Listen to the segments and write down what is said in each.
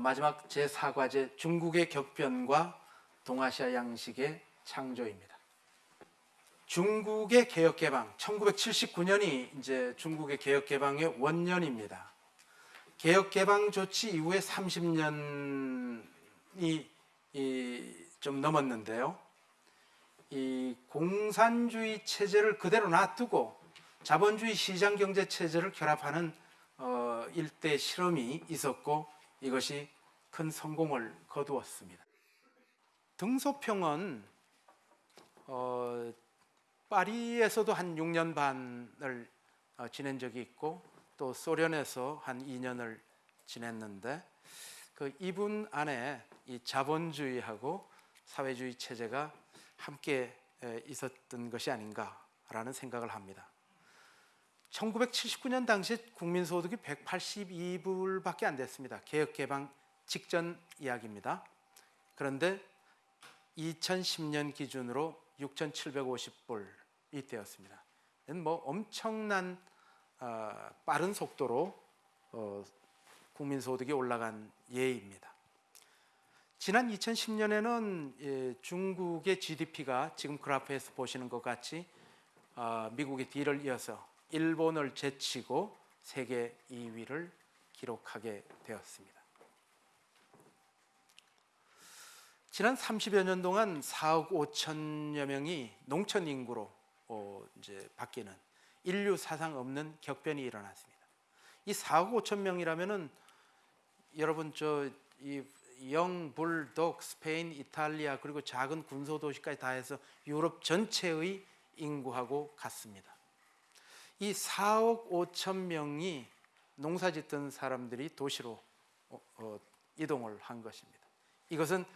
마지막 제4과제 중국의 격변과 동아시아 양식의 창조입니다. 중국의 개혁 개방 1979년이 이제 중국의 개혁 개방의 원년입니다. 개혁 개방 조치 이후에 30년이 좀 넘었는데요. 이 공산주의 체제를 그대로 놔두고 자본주의 시장 경제 체제를 결합하는 어, 일대 실험이 있었고 이것이 큰 성공을 거두었습니다. 등소평은 어, 파리에서도 한 6년 반을 어, 지낸 적이 있고 또 소련에서 한 2년을 지냈는데 그 이분 안에 이 자본주의하고 사회주의 체제가 함께 에, 있었던 것이 아닌가라는 생각을 합니다. 1979년 당시 국민소득이 182불밖에 안 됐습니다. 개혁 개방 직전 이야기입니다. 그런데 2010년 기준으로 6,750불이 되었습니다. 뭐 엄청난 어, 빠른 속도로 어, 국민소득이 올라간 예입니다. 지난 2010년에는 예, 중국의 GDP가 지금 그래프에서 보시는 것 같이 어, 미국의 뒤를 이어서 일본을 제치고 세계 2위를 기록하게 되었습니다. 지난 30여 년 동안 4억 5천여 명이 농촌 인구로 어, 이제 바뀌는 인류 사상 없는 격변이 일어났습니다. 이 4억 5천 명이라면은 여러분 저이 영, 불 독, 스페인, 이탈리아 그리고 작은 군소 도시까지 다 해서 유럽 전체의 인구하고 같습니다. 이 4억 5천 명이 농사 짓던 사람들이 도시로 어, 어, 이동을 한 것입니다. 이것은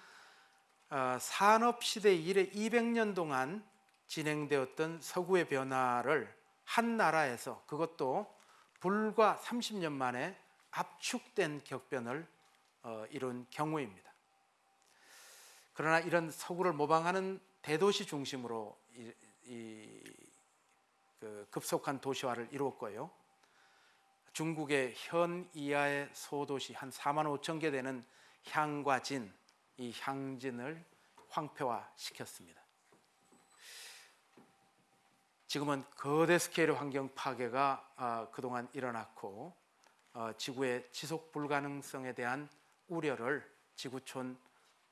어, 산업 시대 이래 200년 동안 진행되었던 서구의 변화를 한 나라에서 그것도 불과 30년 만에 압축된 격변을 어, 이룬 경우입니다. 그러나 이런 서구를 모방하는 대도시 중심으로 이, 이, 그 급속한 도시화를 이루었고요. 중국의 현 이하의 소도시 한 4만 5천 개 되는 향과 진, 이 향진을 황폐화 시켰습니다. 지금은 거대 스케일의 환경 파괴가 어, 그동안 일어났고 어, 지구의 지속 불가능성에 대한 우려를 지구촌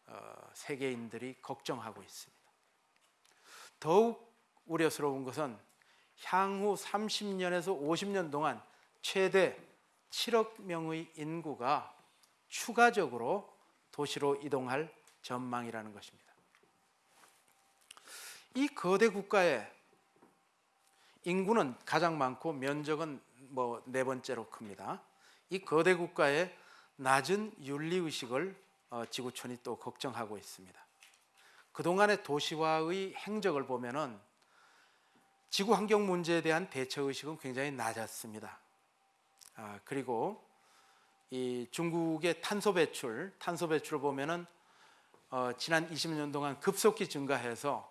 어, 세계인들이 걱정하고 있습니다. 더욱 우려스러운 것은 향후 30년에서 50년 동안 최대 7억 명의 인구가 추가적으로 도시로 이동할 전망이라는 것입니다. 이 거대 국가의 인구는 가장 많고 면적은 뭐 네 번째로 큽니다. 이 거대 국가의 낮은 윤리 의식을 어, 지구촌이 또 걱정하고 있습니다. 그동안의 도시화의 행적을 보면은 지구 환경 문제에 대한 대처 의식은 굉장히 낮았습니다. 아, 그리고 이 중국의 탄소 배출, 탄소 배출을 보면은 어, 지난 20년 동안 급속히 증가해서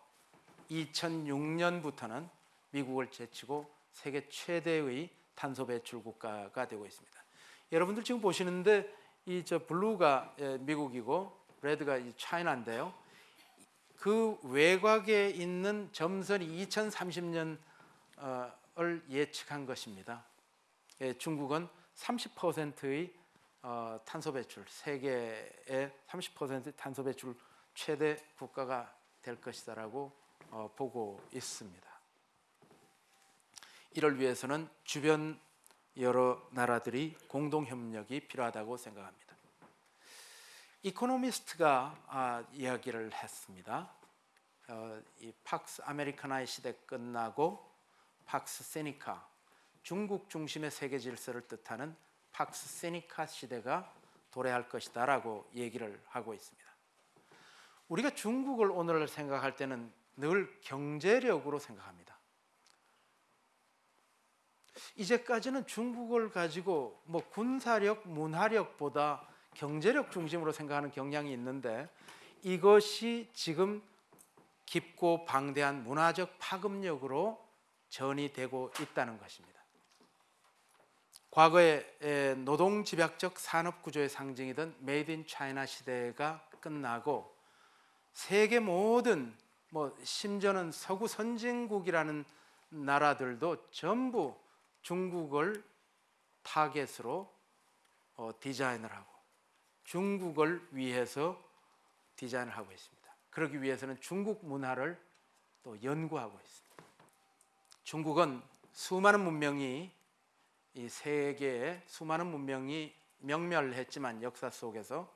2006년부터는 미국을 제치고 세계 최대의 탄소 배출 국가가 되고 있습니다. 여러분들 지금 보시는데 이 저 블루가 예, 미국이고 레드가 이 차이나인데요. 그 외곽에 있는 점선이 2030년을 예측한 것입니다. 예, 중국은 30%의 어, 탄소 배출, 세계의 30% 탄소 배출 최대 국가가 될 것이다라고 어, 보고 있습니다. 이를 위해서는 주변 여러 나라들이 공동 협력이 필요하다고 생각합니다. 이코노미스트가 아, 이야기를 했습니다. 어, 이 팍스 아메리카나의 시대 끝나고 팍스 시니카 중국 중심의 세계 질서를 뜻하는 팍스 시니카 시대가 도래할 것이다라고 얘기를 하고 있습니다. 우리가 중국을 오늘 생각할 때는 늘 경제력으로 생각합니다. 이제까지는 중국을 가지고 뭐 군사력, 문화력보다 경제력 중심으로 생각하는 경향이 있는데 이것이 지금 깊고 방대한 문화적 파급력으로 전이 되고 있다는 것입니다. 과거에 에, 노동 집약적 산업 구조의 상징이던 Made in China 시대가 끝나고 세계 모든 뭐 심지어는 서구 선진국이라는 나라들도 전부 중국을 타겟으로 어, 디자인을 하고 중국을 위해서 디자인을 하고 있습니다. 그러기 위해서는 중국 문화를 또 연구하고 있습니다. 중국은 수많은 문명이 이 세계에 수많은 문명이 명멸했지만 역사 속에서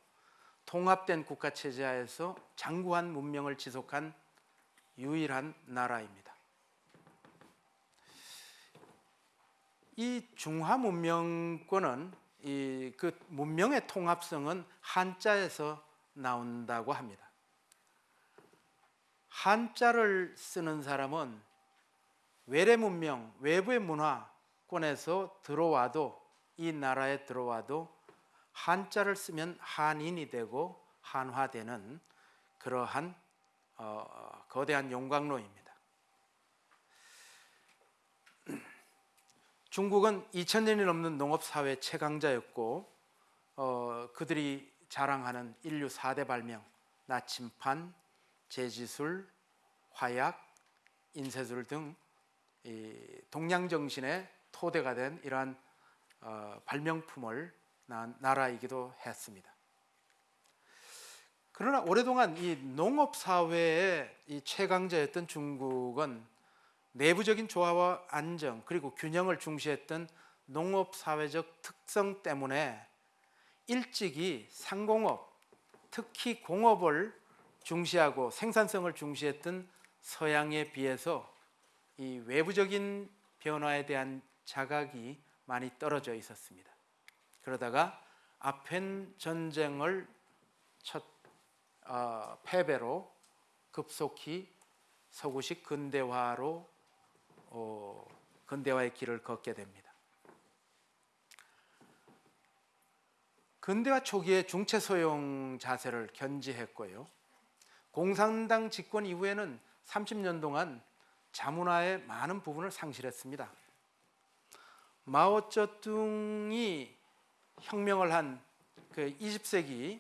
통합된 국가 체제하에서 장구한 문명을 지속한 유일한 나라입니다. 이 중화 문명권은 이 그 문명의 통합성은 한자에서 나온다고 합니다. 한자를 쓰는 사람은 외래 문명, 외부의 문화권에서 들어와도 이 나라에 들어와도 한자를 쓰면 한인이 되고 한화되는 그러한 어, 거대한 용광로입니다. 중국은 2000년이 넘는 농업 사회 최강자였고 어, 그들이 자랑하는 인류 4대 발명 나침판, 제지술, 화약, 인쇄술 등 동양 정신의 토대가 된 이러한 어, 발명품을 낳은 나라이기도 했습니다. 그러나 오랫동안 이 농업 사회의 이 최강자였던 중국은 내부적인 조화와 안정 그리고 균형을 중시했던 농업 사회적 특성 때문에 일찍이 상공업 특히 공업을 중시하고 생산성을 중시했던 서양에 비해서 이 외부적인 변화에 대한 자각이 많이 떨어져 있었습니다. 그러다가 아펜 전쟁을 첫 어, 패배로 급속히 서구식 근대화로 어, 근대화의 길을 걷게 됩니다. 근대화 초기에 중체 소용 자세를 견지했고요. 공산당 집권 이후에는 30년 동안 자문화의 많은 부분을 상실했습니다. 마오쩌둥이 혁명을 한 그 20세기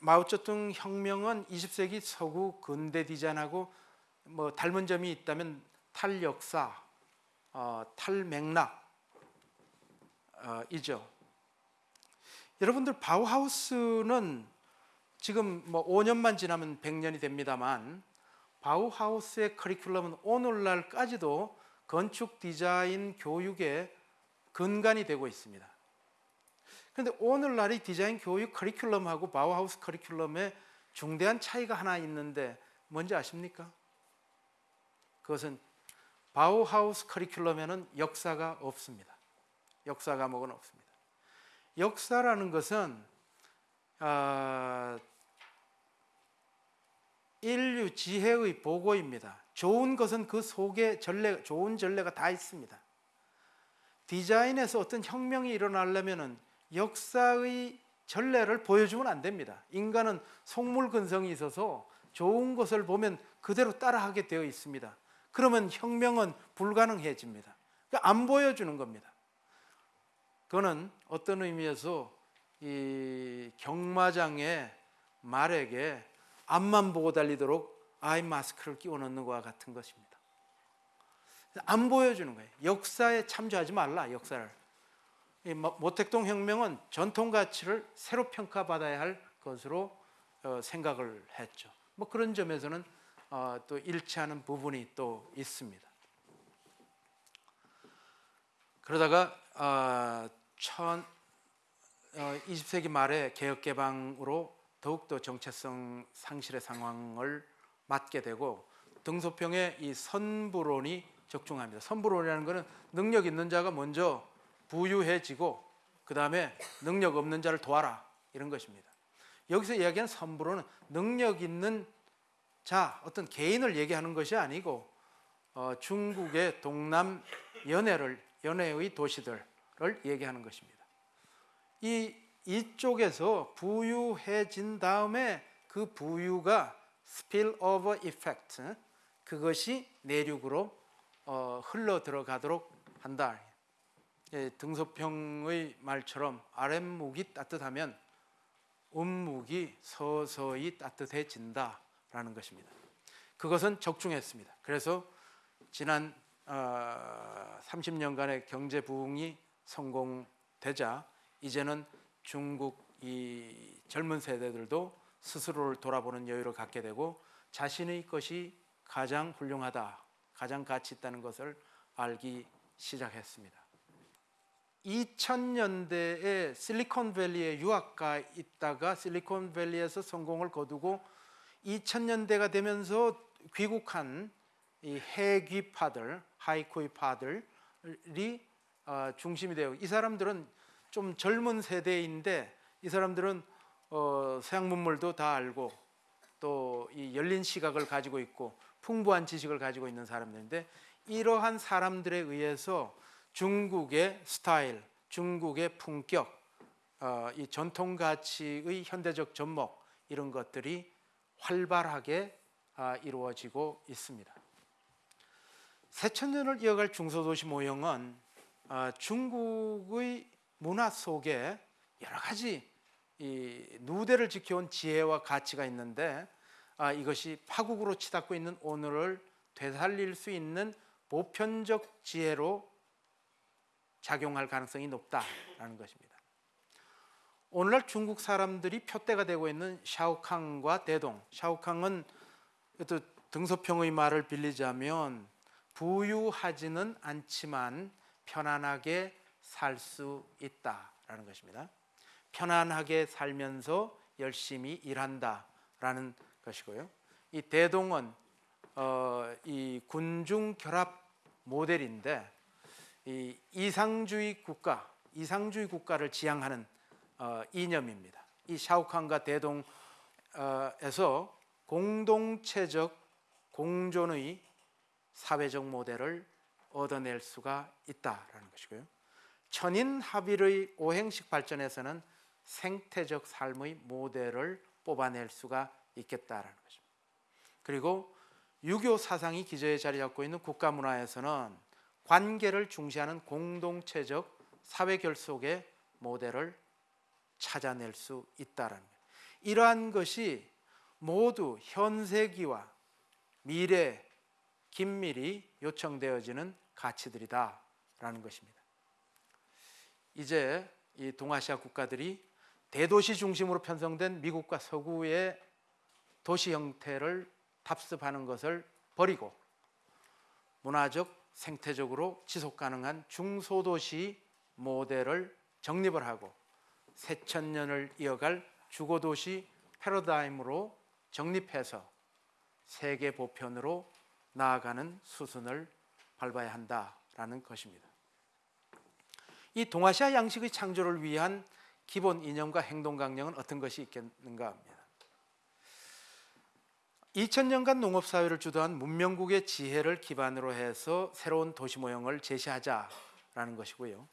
마오쩌둥 혁명은 20세기 서구 근대 디자인하고 뭐 닮은 점이 있다면 탈역사, 어, 탈맥락이죠. 어, 여러분들 바우하우스는 지금 뭐 5년만 지나면 100년이 됩니다만 바우하우스의 커리큘럼은 오늘날까지도 건축 디자인 교육의 근간이 되고 있습니다. 그런데 오늘날의 디자인 교육 커리큘럼하고 바우하우스 커리큘럼에 중대한 차이가 하나 있는데 뭔지 아십니까? 그것은 바우하우스 커리큘럼에는 역사가 없습니다. 역사 과목은 없습니다. 역사라는 것은 어, 인류 지혜의 보고입니다. 좋은 것은 그 속에 전례, 좋은 전례가 다 있습니다. 디자인에서 어떤 혁명이 일어나려면 역사의 전례를 보여주면 안 됩니다. 인간은 속물근성이 있어서 좋은 것을 보면 그대로 따라하게 되어 있습니다. 그러면 혁명은 불가능해집니다. 그러니까 안 보여주는 겁니다. 그거는 어떤 의미에서 이 경마장의 말에게 앞만 보고 달리도록 아이 마스크를 끼워 넣는 것과 같은 것입니다. 안 보여주는 거예요. 역사에 참조하지 말라, 역사를. 모택동 혁명은 전통 가치를 새로 평가받아야 할 것으로 어, 생각을 했죠. 뭐 그런 점에서는 어, 또 일치하는 부분이 또 있습니다. 그러다가 어, 천, 20세기 말에 개혁 개방으로 더욱더 정체성 상실의 상황을 맞게 되고 등소평의 이 선부론이 적중합니다. 선부론이라는 것은 능력 있는 자가 먼저 부유해지고 그 다음에 능력 없는 자를 도와라 이런 것입니다. 여기서 이야기하는 선부론은 능력 있는 자, 어떤 개인을 얘기하는 것이 아니고 어, 중국의 동남 연해를 연해의 도시들을 얘기하는 것입니다. 이 이쪽에서 부유해진 다음에 그 부유가 spillover effect 그것이 내륙으로 어, 흘러 들어가도록 한다. 예, 등소평의 말처럼 아랫목이 따뜻하면 음목이 서서히 따뜻해진다 라는 것입니다. 그것은 적중했습니다. 그래서 지난 어, 30년간의 경제 부흥이 성공되자 이제는 중국 이 젊은 세대들도 스스로를 돌아보는 여유를 갖게 되고 자신의 것이 가장 훌륭하다, 가장 가치 있다는 것을 알기 시작했습니다. 2000년대에 실리콘밸리에 유학가 있다가 실리콘밸리에서 성공을 거두고 2000년대가 되면서 귀국한 이 해귀파들, 하이코이파들이 어, 중심이 되고 이 사람들은 좀 젊은 세대인데 이 사람들은 어, 서양 문물도 다 알고 또 이 열린 시각을 가지고 있고 풍부한 지식을 가지고 있는 사람들인데 이러한 사람들에 의해서 중국의 스타일, 중국의 품격, 어, 이 전통 가치의 현대적 접목 이런 것들이 활발하게 아, 이루어지고 있습니다. 새천년을 이어갈 중소도시 모형은 아, 중국의 문화 속에 여러 가지 이 누대를 지켜온 지혜와 가치가 있는데 아, 이것이 파국으로 치닫고 있는 오늘을 되살릴 수 있는 보편적 지혜로 작용할 가능성이 높다라는 것입니다. 오늘날 중국 사람들이 표대가 되고 있는 샤오캉과 대동. 샤오캉은 또 등소평의 말을 빌리자면 부유하지는 않지만 편안하게 살 수 있다라는 것입니다. 편안하게 살면서 열심히 일한다라는 것이고요. 이 대동은 어, 이 군중 결합 모델인데 이 이상주의 국가, 이상주의 국가를 지향하는 어, 이념입니다. 이 샤오칸과 대동에서 공동체적 공존의 사회적 모델을 얻어낼 수가 있다라는 것이고요. 천인 합일의 오행식 발전에서는 생태적 삶의 모델을 뽑아낼 수가 있겠다라는 것입니다. 그리고 유교 사상이 기저에 자리 잡고 있는 국가 문화에서는 관계를 중시하는 공동체적 사회 결속의 모델을 찾아낼 수 있다라는 거예요. 이러한 것이 모두 현세기와 미래 긴밀히 요청되어지는 가치들이다라는 것입니다. 이제 이 동아시아 국가들이 대도시 중심으로 편성된 미국과 서구의 도시 형태를 답습하는 것을 버리고 문화적 생태적으로 지속 가능한 중소도시 모델을 정립을 하고 새천년을 이어갈 주거도시 패러다임으로 정립해서 세계 보편으로 나아가는 수순을 밟아야 한다라는 것입니다. 이 동아시아 양식의 창조를 위한 기본 이념과 행동 강령은 어떤 것이 있겠는가 합니다. 2000년간 농업 사회를 주도한 문명국의 지혜를 기반으로 해서 새로운 도시 모형을 제시하자라는 것이고요.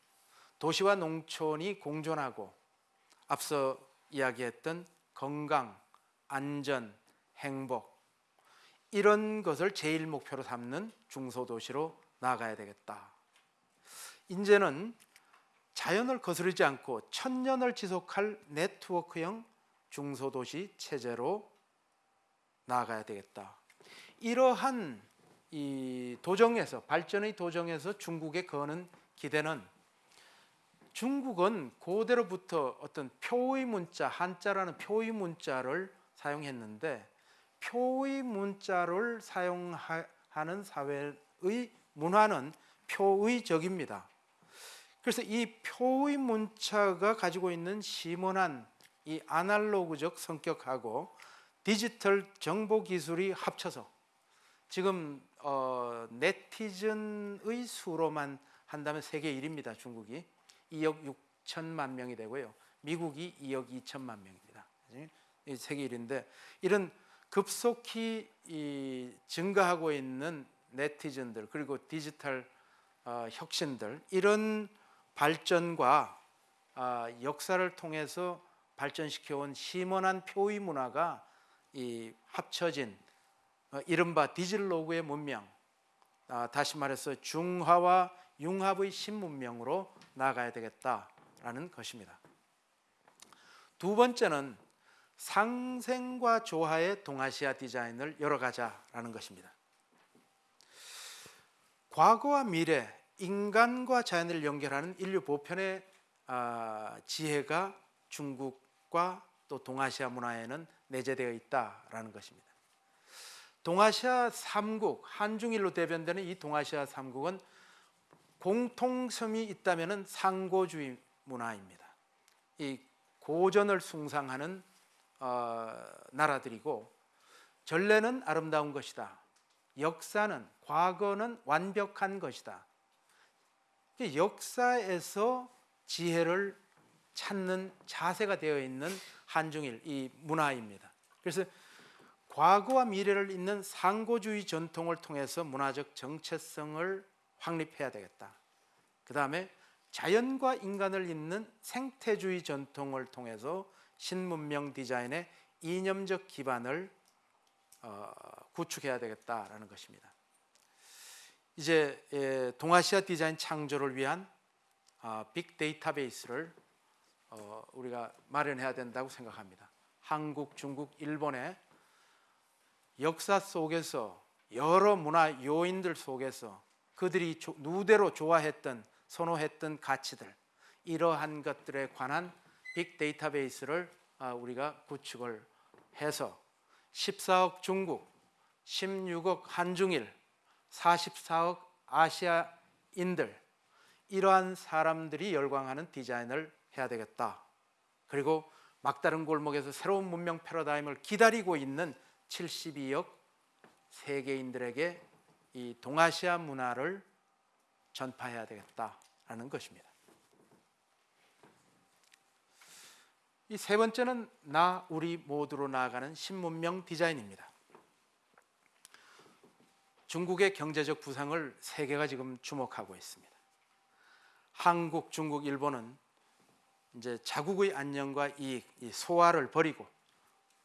도시와 농촌이 공존하고 앞서 이야기했던 건강, 안전, 행복 이런 것을 제일 목표로 삼는 중소도시로 나아가야 되겠다. 이제는 자연을 거스르지 않고 천년을 지속할 네트워크형 중소도시 체제로 나아가야 되겠다. 이러한 이 도정에서 발전의 도정에서 중국에 거는 기대는 중국은 고대로부터 어떤 표의 문자 한자라는 표의 문자를 사용했는데 표의 문자를 사용하는 사회의 문화는 표의적입니다. 그래서 이 표의 문자가 가지고 있는 심원한 이 아날로그적 성격하고 디지털 정보 기술이 합쳐서 지금 어, 네티즌의 수로만 한다면 세계 1위입니다. 중국이 2억 6천만 명이 되고요. 미국이 2억 2천만 명입니다. 세계 1위인데 이런 급속히 증가하고 있는 네티즌들 그리고 디지털 어, 혁신들 이런 발전과 어, 역사를 통해서 발전시켜온 심원한 표의 문화가 이 합쳐진 어, 이른바 디질로그의 문명, 아, 다시 말해서 중화와 융합의 신문명으로 나가야 되겠다라는 것입니다. 두 번째는 상생과 조화의 동아시아 디자인을 열어가자라는 것입니다. 과거와 미래, 인간과 자연을 연결하는 인류 보편의 아, 지혜가 중국과 또 동아시아 문화에는 내재되어 있다라는 것입니다. 동아시아 3국 한중일로 대변되는 이 동아시아 3국은 공통점이 있다면 상고주의 문화입니다. 이 고전을 숭상하는 어, 나라들이고 전례는 아름다운 것이다. 역사는 과거는 완벽한 것이다. 역사에서 지혜를 찾는 자세가 되어 있는 한중일 이 문화입니다. 그래서 과거와 미래를 잇는 상고주의 전통을 통해서 문화적 정체성을 확립해야 되겠다. 그 다음에 자연과 인간을 잇는 생태주의 전통을 통해서 신문명 디자인의 이념적 기반을 어, 구축해야 되겠다라는 것입니다. 이제 예, 동아시아 디자인 창조를 위한 아, 빅 데이터베이스를 어, 우리가 마련해야 된다고 생각합니다. 한국, 중국, 일본의 역사 속에서 여러 문화 요인들 속에서 그들이 누대로 좋아했던 선호했던 가치들 이러한 것들에 관한 빅 데이터베이스를 아, 우리가 구축을 해서 14억 중국, 16억 한중일, 44억 아시아인들 이러한 사람들이 열광하는 디자인을 해야 되겠다. 그리고 막다른 골목에서 새로운 문명 패러다임을 기다리고 있는 72억 세계인들에게 이 동아시아 문화를 전파해야 되겠다라는 것입니다. 이 세 번째는 나 우리 모두로 나아가는 신문명 디자인입니다. 중국의 경제적 부상을 세계가 지금 주목하고 있습니다. 한국, 중국, 일본은 이제 자국의 안녕과 이익, 이 소화를 버리고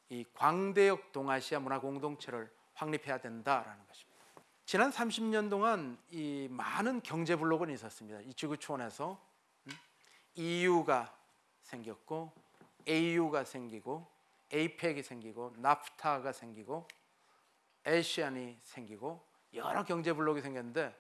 이 광대역 동아시아 문화 공동체를 확립해야 된다라는 것입니다. 지난 30년 동안 이 많은 경제 블록은 있었습니다. 이 지구촌에서 EU가 생겼고 AU가 생기고 APEC이 생기고 나프타가 생기고 에시안이 생기고 여러 경제 블록이 생겼는데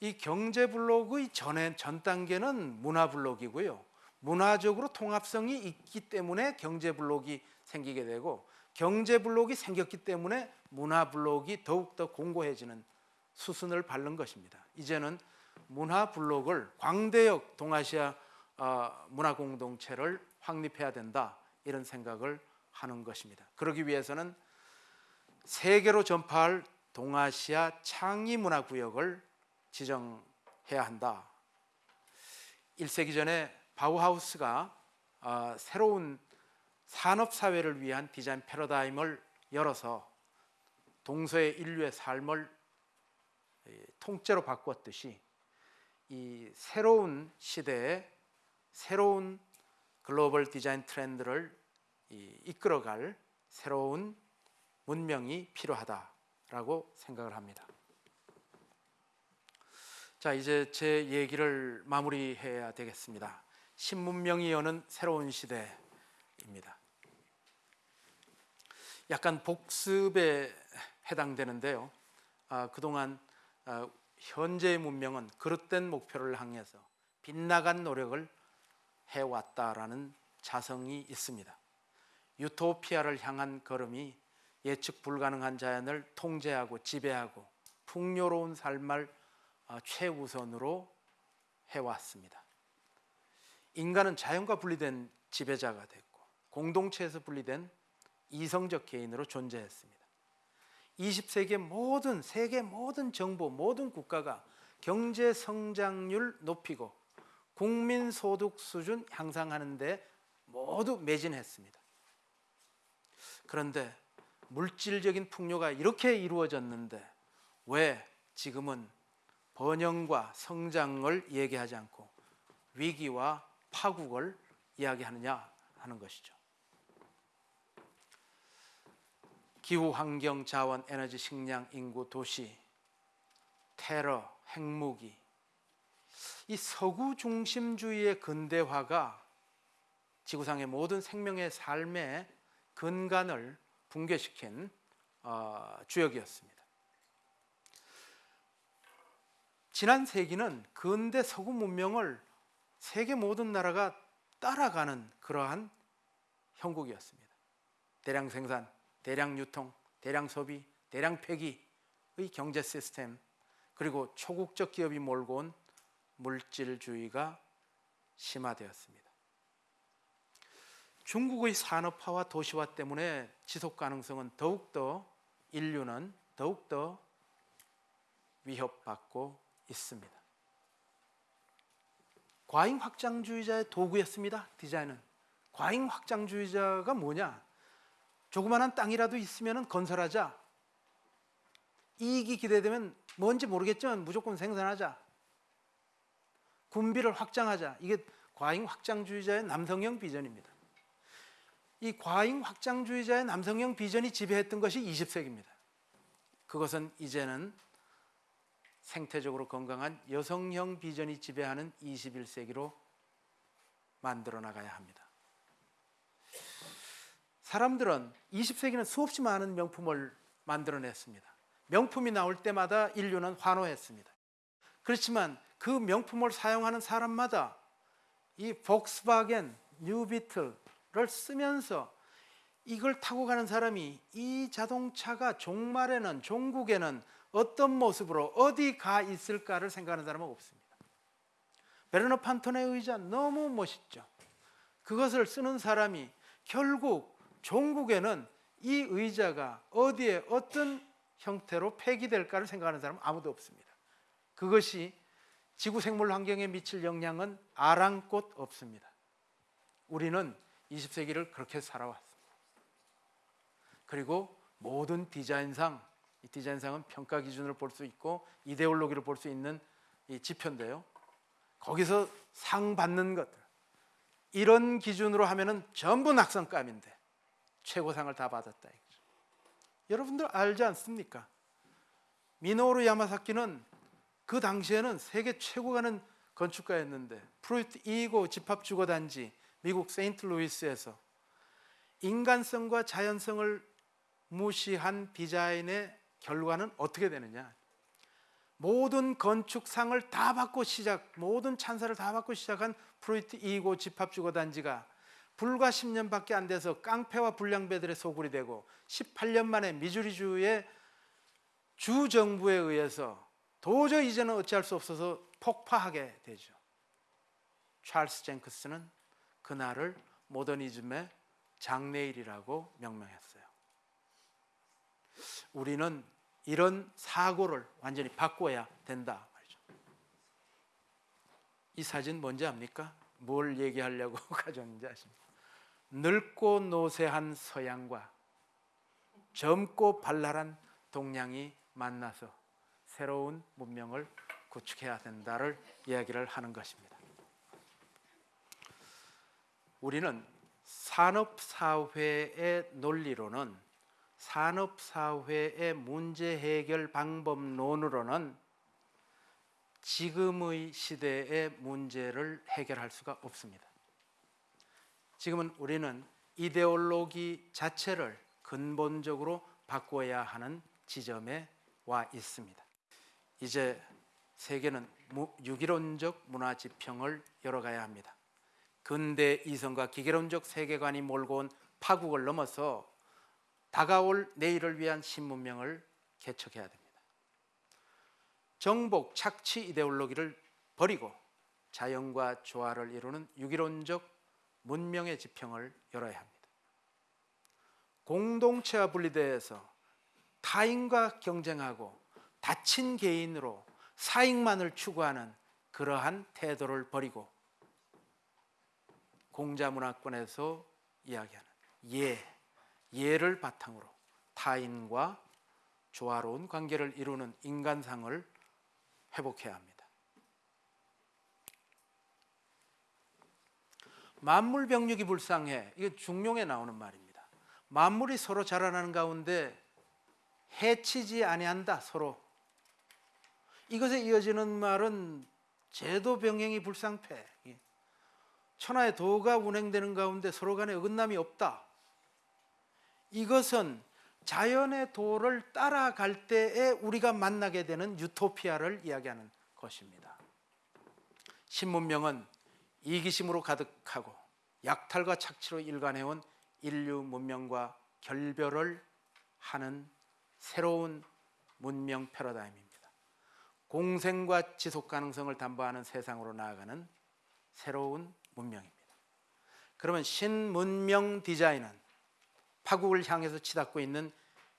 이 경제 블록의 전에 전 단계는 문화 블록이고요. 문화적으로 통합성이 있기 때문에 경제 블록이 생기게 되고 경제 블록이 생겼기 때문에 문화 블록이 더욱더 공고해지는 수순을 밟는 것입니다. 이제는 문화 블록을 광대역 동아시아 어, 문화 공동체를 확립해야 된다 이런 생각을 하는 것입니다. 그러기 위해서는 세계로 전파할 동아시아 창의 문화 구역을 지정해야 한다. 1세기 전에 바우하우스가 어, 새로운 산업 사회를 위한 디자인 패러다임을 열어서 동서의 인류의 삶을 통째로 바꾸었듯이 이 새로운 시대에 새로운 글로벌 디자인 트렌드를 이끌어갈 새로운 문명이 필요하다라고 생각을 합니다. 자, 이제 제 얘기를 마무리해야 되겠습니다. 신문명이 여는 새로운 시대입니다. 약간 복습에 해당되는데요. 아, 그동안 아, 현재의 문명은 그릇된 목표를 향해서 빗나간 노력을 해왔다라는 자성이 있습니다. 유토피아를 향한 걸음이 예측 불가능한 자연을 통제하고 지배하고 풍요로운 삶을 아, 최우선으로 해왔습니다. 인간은 자연과 분리된 지배자가 됐고 공동체에서 분리된 이성적 개인으로 존재했습니다. 20세기의 모든 세계 모든 정부 모든 국가가 경제 성장률 높이고 국민 소득 수준 향상하는데 모두 매진했습니다. 그런데 물질적인 풍요가 이렇게 이루어졌는데 왜 지금은 번영과 성장을 얘기하지 않고 위기와 파국을 이야기하느냐 하는 것이죠. 기후, 환경, 자원, 에너지, 식량, 인구, 도시, 테러, 핵무기 이 서구 중심주의의 근대화가 지구상의 모든 생명의 삶의 근간을 붕괴시킨 어, 주역이었습니다. 지난 세기는 근대 서구 문명을 세계 모든 나라가 따라가는 그러한 형국이었습니다. 대량 생산, 대량 유통, 대량 소비, 대량 폐기의 경제 시스템 그리고 초국적 기업이 몰고 온 물질주의가 심화되었습니다. 중국의 산업화와 도시화 때문에 지속 가능성은 더욱더 인류는 더욱더 위협받고 있습니다. 과잉 확장주의자의 도구였습니다. 디자인은 과잉 확장주의자가 뭐냐? 조그마한 땅이라도 있으면 건설하자. 이익이 기대되면 뭔지 모르겠지만 무조건 생산하자. 군비를 확장하자. 이게 과잉 확장주의자의 남성형 비전입니다. 이 과잉 확장주의자의 남성형 비전이 지배했던 것이 20세기입니다. 그것은 이제는 생태적으로 건강한 여성형 비전이 지배하는 21세기로 만들어 나가야 합니다. 사람들은 20세기는 수없이 많은 명품을 만들어냈습니다. 명품이 나올 때마다 인류는 환호했습니다. 그렇지만 그 명품을 사용하는 사람마다 이 폭스바겐, 뉴비틀을 쓰면서 이걸 타고 가는 사람이 이 자동차가 종말에는 종국에는 어떤 모습으로 어디 가 있을까를 생각하는 사람은 없습니다. 베르너 판톤의 의자 너무 멋있죠. 그것을 쓰는 사람이 결국 종국에는 이 의자가 어디에 어떤 형태로 폐기될까를 생각하는 사람은 아무도 없습니다. 그것이 지구 생물 환경에 미칠 영향은 아랑곳 없습니다. 우리는 20세기를 그렇게 살아왔습니다. 그리고 모든 디자인상 이 디자인상은 평가 기준을 볼수 있고 이데올로기를 볼수 있는 이 지표인데요. 거기서 상 받는 것들 이런 기준으로 하면은 전부 낙성감인데 최고상을 다 받았다. 여러분들 알지 않습니까? 미노루 야마사키는 그 당시에는 세계 최고 가는 건축가였는데 프루이트 아이고 집합 주거 단지 미국 세인트루이스에서 인간성과 자연성을 무시한 디자인의 결과는 어떻게 되느냐? 모든 건축상을 다 받고 시작, 모든 찬사를 다 받고 시작한 프루이트 아이고 집합 주거 단지가 불과 10년밖에 안 돼서 깡패와 불량배들의 소굴이 되고 18년 만에 미주리주의 주 정부에 의해서 도저히 이제는 어찌할 수 없어서 폭파하게 되죠. 찰스 쟁크스는 그날을 모더니즘의 장례일이라고 명명했어요. 우리는 이런 사고를 완전히 바꿔야 된다. 이 사진 뭔지 압니까? 뭘 얘기하려고 가져왔는지 아십니까? 늙고 노쇠한 서양과 젊고 발랄한 동양이 만나서 새로운 문명을 구축해야 된다를 이야기를 하는 것입니다. 우리는 산업 사회의 논리로는 산업 사회의 문제 해결 방법론으로는 지금의 시대의 문제를 해결할 수가 없습니다. 지금은 우리는 이데올로기 자체를 근본적으로 바꿔야 하는 지점에 와 있습니다. 이제 세계는 유기론적 문화 지평을 열어가야 합니다. 근대 이성과 기계론적 세계관이 몰고 온 파국을 넘어서 다가올 내일을 위한 신문명을 개척해야 됩니다. 정복 착취 이데올로기를 버리고 자연과 조화를 이루는 유기론적 문명의 지평을 열어야 합니다. 공동체와 분리되어서 타인과 경쟁하고 다친 개인으로 사익만을 추구하는 그러한 태도를 버리고 공자 문화권에서 이야기하는 예, 예를 바탕으로 타인과 조화로운 관계를 이루는 인간상을 회복해야 합니다. 만물 병력이 불쌍해. 이게 중용에 나오는 말입니다. 만물이 서로 자라나는 가운데 해치지 아니한다 서로. 이것에 이어지는 말은 제도 병행이 불상패. 예. 천하의 도가 운행되는 가운데 서로 간에 어긋남이 없다. 이것은 자연의 도를 따라갈 때에 우리가 만나게 되는 유토피아를 이야기하는 것입니다. 신문명은 이기심으로 가득하고 약탈과 착취로 일관해온 인류 문명과 결별을 하는 새로운 문명 패러다임입니다. 공생과 지속 가능성을 담보하는 세상으로 나아가는 새로운 문명입니다. 그러면 신문명 디자인은 파국을 향해서 치닫고 있는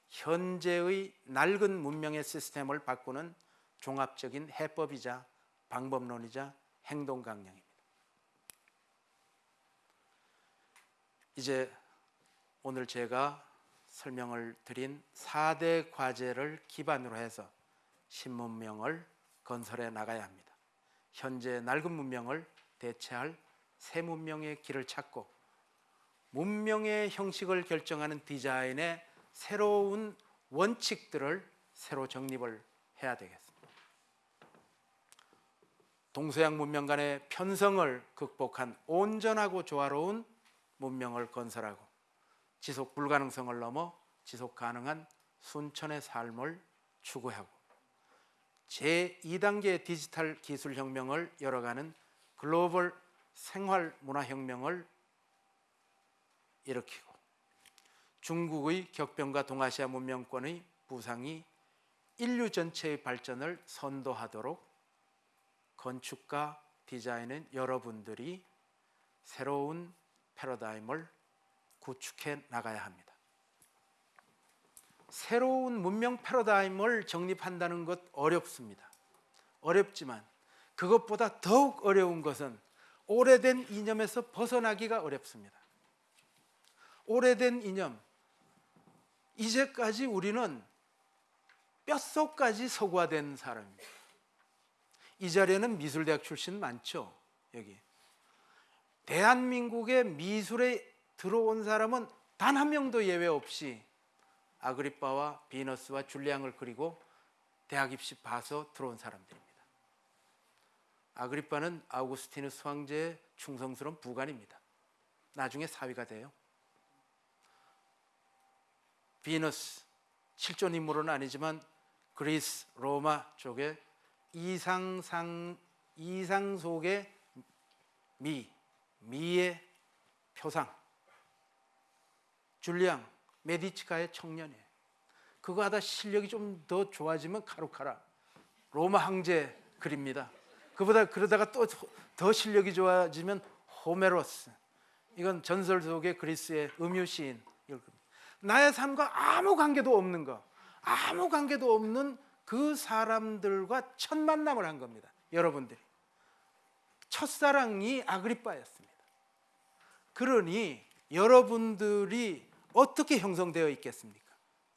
현재의 낡은 문명의 시스템을 바꾸는 종합적인 해법이자 방법론이자 행동 강령입니다. 이제 오늘 제가 설명을 드린 4대 과제를 기반으로 해서 신문명을 건설해 나가야 합니다. 현재 낡은 문명을 대체할 새 문명의 길을 찾고 문명의 형식을 결정하는 디자인의 새로운 원칙들을 새로 정립을 해야 되겠습니다. 동서양 문명 간의 편성을 극복한 온전하고 조화로운 문명을 건설하고 지속 불가능성을 넘어 지속 가능한 순천의 삶을 추구하고 제2단계 디지털 기술 혁명을 열어가는 글로벌 생활 문화 혁명을 일으키고 중국의 격변과 동아시아 문명권의 부상이 인류 전체의 발전을 선도하도록 건축가 디자인은 여러분들이 새로운 패러다임을 구축해 나가야 합니다. 새로운 문명 패러다임을 정립한다는 것 어렵습니다. 어렵지만 그것보다 더욱 어려운 것은 오래된 이념에서 벗어나기가 어렵습니다. 오래된 이념. 이제까지 우리는 뼛속까지 서구화된 사람입니다. 이 자리에는 미술대학 출신 많죠. 여기. 대한민국의 미술에 들어온 사람은 단 한 명도 예외 없이 아그리빠와 비너스와 줄리앙을 그리고 대학 입시 봐서 들어온 사람들입니다. 아그리빠는 아우구스티누스 황제의 충성스러운 부관입니다. 나중에 사위가 돼요. 비너스 실존 인물은 아니지만 그리스 로마 쪽에 이상상 이상 속의 미 미의 표상 줄리앙 메디치가의 청년이에요. 그거 하다 실력이 좀 더 좋아지면 카루카라 로마 황제 그립니다. 그보다 그러다가 또 더 실력이 좋아지면 호메로스 이건 전설 속의 그리스의 음유 시인 나의 삶과 아무 관계도 없는 거 아무 관계도 없는 그 사람들과 첫 만남을 한 겁니다. 여러분들이 첫사랑이 아그리빠였습니다. 그러니 여러분들이 어떻게 형성되어 있겠습니까?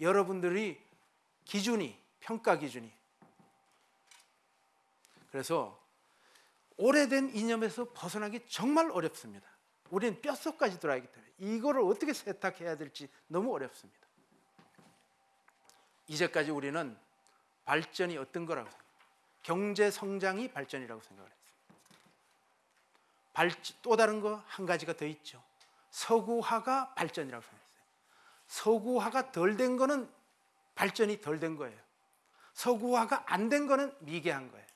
여러분들이 기준이 평가 기준이 그래서 오래된 이념에서 벗어나기 정말 어렵습니다. 우리는 뼛속까지 들어가기 때문에 이거를 어떻게 세탁해야 될지 너무 어렵습니다. 이제까지 우리는 발전이 어떤 거라고 생각해요? 경제 성장이 발전이라고 생각을 했습니다. 발, 또 다른 거 한 가지가 더 있죠. 서구화가 발전이라고 생각했어요. 서구화가 덜 된 거는 발전이 덜 된 거예요. 서구화가 안 된 거는 미개한 거예요.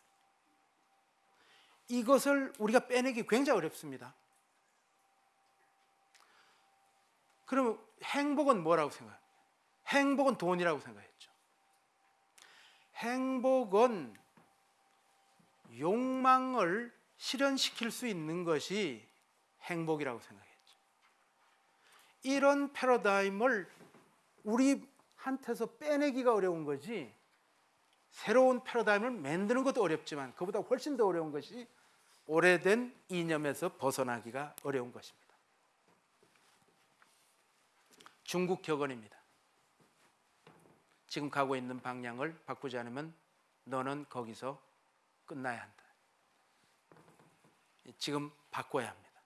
이것을 우리가 빼내기 굉장히 어렵습니다. 그러면 행복은 뭐라고 생각해요? 행복은 돈이라고 생각했죠. 행복은 욕망을 실현시킬 수 있는 것이 행복이라고 생각했죠. 이런 패러다임을 우리한테서 빼내기가 어려운 거지 새로운 패러다임을 만드는 것도 어렵지만 그보다 훨씬 더 어려운 것이 오래된 이념에서 벗어나기가 어려운 것입니다. 중국 격언입니다. 지금 가고 있는 방향을 바꾸지 않으면 너는 거기서 끝나야 한다. 지금 바꿔야 합니다.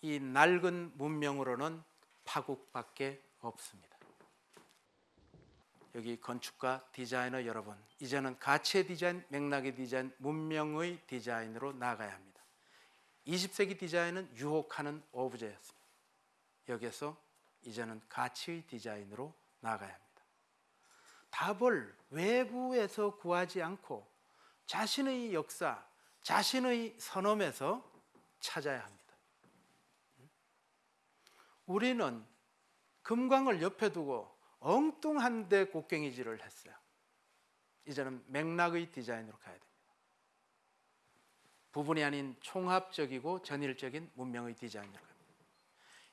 이 낡은 문명으로는 파국밖에 없습니다. 여기 건축가 디자이너 여러분, 이제는 가치의 디자인, 맥락의 디자인, 문명의 디자인으로 나아가야 합니다. 20세기 디자인은 유혹하는 오브제였습니다. 여기에서 이제는 가치의 디자인으로 나아가야 합니다. 답을 외부에서 구하지 않고 자신의 역사, 자신의 선험에서 찾아야 합니다. 우리는 금광을 옆에 두고 엉뚱한 데 곡괭이질을 했어요. 이제는 맥락의 디자인으로 가야 됩니다. 부분이 아닌 총합적이고 전일적인 문명의 디자인으로 갑니다.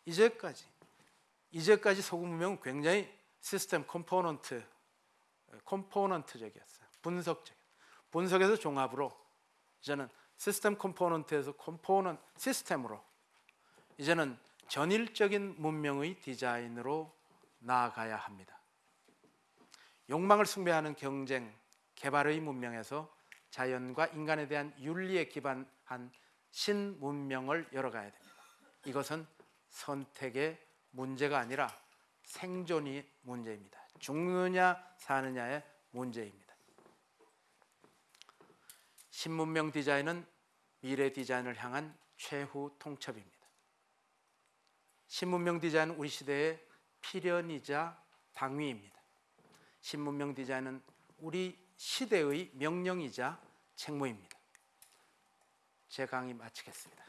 이제까지 이제까지 서구 문명은 굉장히 시스템 component component적이었어요. 분석적. 분석에서 종합으로 이제는 시스템 컴포넌트에서 component 시스템으로 이제는 전일적인 문명의 디자인으로 나아가야 합니다. 욕망을 숭배하는 경쟁, 개발의 문명에서 자연과 인간에 대한 윤리에 기반한 신문명을 열어가야 됩니다. 이것은 선택의 문제가 아니라 생존이 문제입니다. 죽느냐 사느냐의 문제입니다. 신문명 디자인은 미래 디자인을 향한 최후 통첩입니다. 신문명 디자인은 우리 시대의 필연이자 당위입니다. 신문명 디자인은 우리 시대의 명령이자 책무입니다. 제 강의 마치겠습니다.